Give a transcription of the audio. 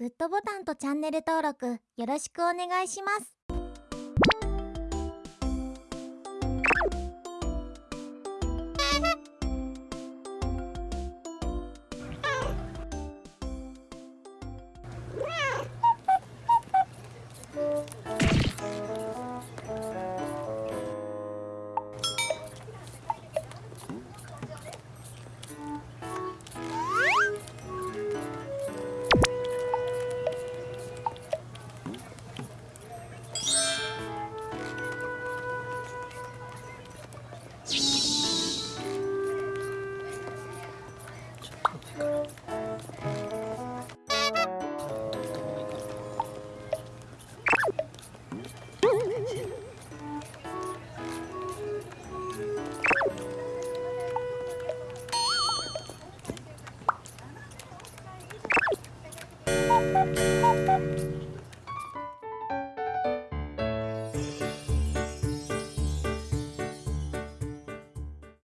グッドボタンとチャンネル登録よろしくお願いします。